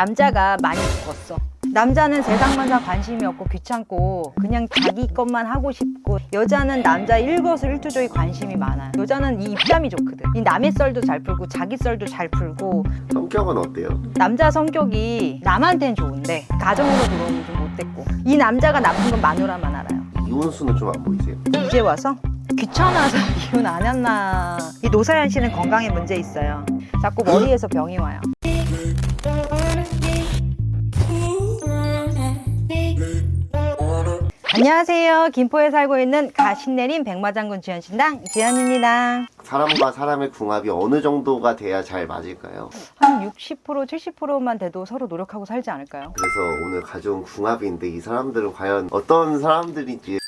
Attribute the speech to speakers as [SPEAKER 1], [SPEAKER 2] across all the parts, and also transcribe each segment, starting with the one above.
[SPEAKER 1] 남자가 많이 죽었어. 남자는 세상만사 관심이 없고 귀찮고 그냥 자기 것만 하고 싶고 여자는 남자 일거수일투족에 관심이 많아요. 여자는 이 입담이 좋거든. 이 남의 썰도 잘 풀고 자기 썰도 잘 풀고
[SPEAKER 2] 성격은 어때요?
[SPEAKER 1] 남자 성격이 남한테는 좋은데 가정으로 들어오면 좀 못됐고 이 남자가 나쁜 건 마누라만 알아요.
[SPEAKER 2] 이혼수는 좀 안 보이세요?
[SPEAKER 1] 이제 와서 귀찮아서 이혼 안 했나. 이 노사연 씨는 건강에 문제 있어요. 자꾸 머리에서 병이 와요. 안녕하세요. 김포에 살고 있는 가신내림 백마장군 지연신당 지연입니다.
[SPEAKER 2] 사람과 사람의 궁합이 어느 정도가 돼야 잘 맞을까요?
[SPEAKER 1] 한 60% 70%만 돼도 서로 노력하고 살지 않을까요?
[SPEAKER 2] 그래서 오늘 가져온 궁합인데 이 사람들은 과연 어떤 사람들인지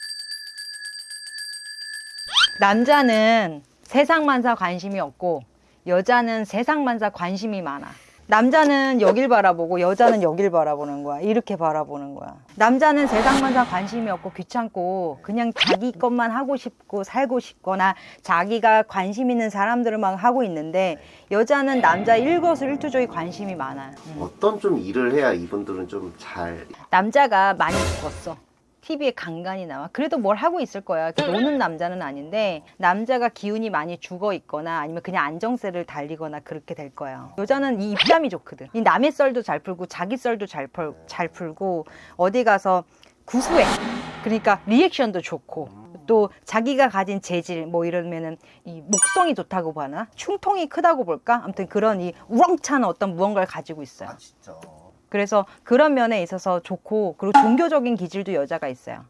[SPEAKER 1] 남자는 세상만사 관심이 없고 여자는 세상만사 관심이 많아. 남자는 여길 바라보고 여자는 여길 바라보는 거야. 이렇게 바라보는 거야. 남자는 세상만사 관심이 없고 귀찮고 그냥 자기 것만 하고 싶고 살고 싶거나 자기가 관심 있는 사람들만 하고 있는데 여자는 남자 일거수일투족에 관심이 많아. 음.
[SPEAKER 2] 어떤 좀 일을 해야 이분들은 좀 잘
[SPEAKER 1] 남자가 많이 죽었어. TV에 간간히 나와. 그래도 뭘 하고 있을 거야. 노는 남자는 아닌데 남자가 기운이 많이 죽어 있거나 아니면 그냥 안정세를 달리거나 그렇게 될 거예요. 여자는 이 입담이 좋거든. 이 남의 썰도 잘 풀고 자기 썰도 잘, 풀, 잘 풀고 어디 가서 구수해. 그러니까 리액션도 좋고 또 자기가 가진 재질 뭐 이러면은 이 목성이 좋다고 봐나 충통이 크다고 볼까 아무튼 그런 이 우렁찬 어떤 무언가를 가지고 있어요.
[SPEAKER 2] 진짜
[SPEAKER 1] 그래서 그런 면에 있어서 좋고 그리고 종교적인 기질도 여자가 있어요.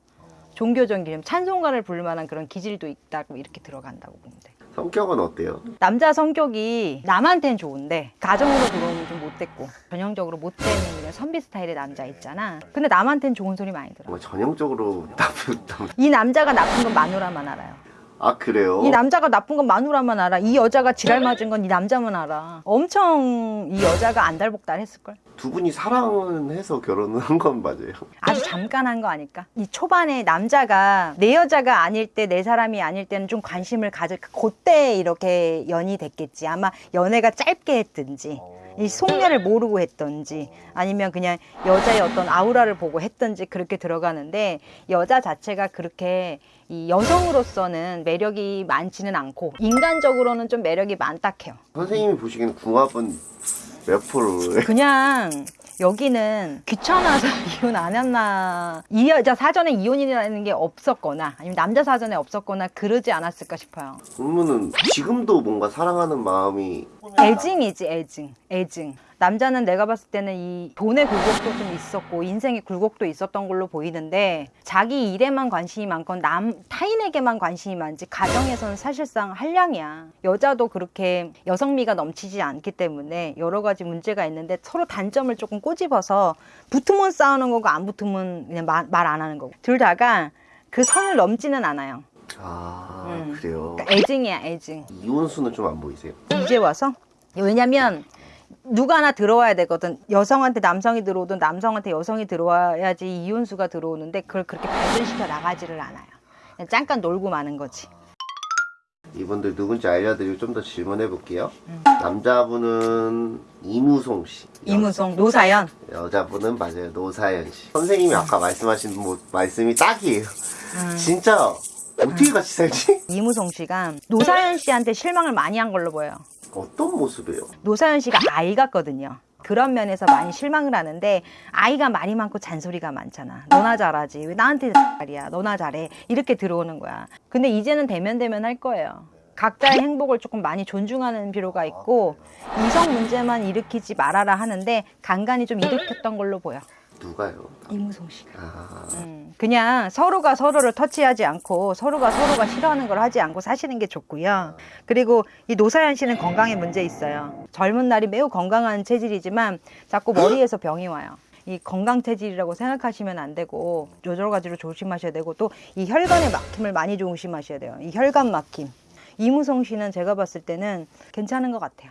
[SPEAKER 1] 종교적인 기질, 찬송가를 부를 만한 그런 기질도 있다고 이렇게 들어간다고 보면 돼.
[SPEAKER 2] 성격은 어때요?
[SPEAKER 1] 남자 성격이 남한테는 좋은데 가정으로 들어오면 좀 못됐고 전형적으로 못되는 그냥 선비 스타일의 남자 있잖아. 근데 남한테는 좋은 소리 많이 들어.
[SPEAKER 2] 정말 전형적으로 나쁜 남-
[SPEAKER 1] 이 남자가 나쁜 건 마누라만 알아요.
[SPEAKER 2] 아 그래요?
[SPEAKER 1] 이 남자가 나쁜 건 마누라만 알아. 이 여자가 지랄 맞은 건 이 남자만 알아. 엄청 이 여자가 안달복달 했을걸?
[SPEAKER 2] 두 분이 사랑은 해서 결혼을 한 건 맞아요?
[SPEAKER 1] 아주 잠깐 한 거 아닐까? 이 초반에 남자가 내 여자가 아닐 때 내 사람이 아닐 때는 좀 관심을 가질 그때 이렇게 연이 됐겠지. 아마 연애가 짧게 했든지 이 속내를 모르고 했던지 아니면 그냥 여자의 어떤 아우라를 보고 했던지 그렇게 들어가는데 여자 자체가 그렇게 이 여성으로서는 매력이 많지는 않고 인간적으로는 좀 매력이 많다 해요.
[SPEAKER 2] 선생님이 보시기에는 궁합은 몇 프로예요?
[SPEAKER 1] 그냥 여기는 귀찮아서 이혼 안 했나. 이 여자 사전에 이혼이라는 게 없었거나 아니면 남자 사전에 없었거나 그러지 않았을까 싶어요.
[SPEAKER 2] 그러면은 지금도 뭔가 사랑하는 마음이
[SPEAKER 1] 애증이지 애증. 애증 남자는 내가 봤을 때는 이 돈의 굴곡도 좀 있었고 인생의 굴곡도 있었던 걸로 보이는데 자기 일에만 관심이 많건 남 타인에게만 관심이 많지 가정에서는 사실상 한량이야 여자도 그렇게 여성미가 넘치지 않기 때문에 여러 가지 문제가 있는데 서로 단점을 조금 꼬집어서 붙으면 싸우는 거고 안 붙으면 그냥 말안 하는 거고 둘 다가 그 선을 넘지는 않아요
[SPEAKER 2] 아
[SPEAKER 1] 음.
[SPEAKER 2] 그래요?
[SPEAKER 1] 그러니까 애증이야 애증
[SPEAKER 2] 이혼수는 좀 안 보이세요?
[SPEAKER 1] 이제 와서 왜냐면 누가 하나 들어와야 되거든 여성한테 남성이 들어오든 남성한테 여성이 들어와야지 이혼수가 들어오는데 그걸 그렇게 발전시켜 나가지를 않아요 그냥 잠깐 놀고 마는 거지
[SPEAKER 2] 이분들 누군지 알려드리고 좀 더 질문해 볼게요.
[SPEAKER 1] 음.
[SPEAKER 2] 남자분은 이무송 씨.
[SPEAKER 1] 이무송 노사연
[SPEAKER 2] 여자분은 맞아요 노사연 씨. 선생님이 아까 말씀하신 뭐 말씀이 딱이에요.
[SPEAKER 1] 음.
[SPEAKER 2] 진짜 어떻게 같이 살지?
[SPEAKER 1] 이무송 씨가 노사연 씨한테 실망을 많이 한 걸로 보여요
[SPEAKER 2] 어떤 모습이에요?
[SPEAKER 1] 노사연 씨가 아이 같거든요. 그런 면에서 많이 실망을 하는데 아이가 말이 많고 잔소리가 많잖아. 너나 잘하지. 왜 나한테 말이야. 너나 잘해. 이렇게 들어오는 거야. 근데 이제는 대면대면 할 거예요. 각자의 행복을 조금 많이 존중하는 필요가 있고 이성 문제만 일으키지 말아라 하는데 간간히 좀 일으켰던 걸로 보여.
[SPEAKER 2] 누가요?
[SPEAKER 1] 이무송 씨가.
[SPEAKER 2] 아
[SPEAKER 1] 음, 그냥 서로가 서로를 터치하지 않고 서로가 서로가 싫어하는 걸 하지 않고 사시는 게 좋고요. 그리고 이 노사연 씨는 건강에 문제 있어요. 젊은 날이 매우 건강한 체질이지만 자꾸 머리에서 병이 와요. 이 건강 체질이라고 생각하시면 안 되고 여러 가지로 조심하셔야 되고 또 이 혈관의 막힘을 많이 조심하셔야 돼요. 이 혈관 막힘. 이무성 씨는 제가 봤을 때는 괜찮은 것 같아요.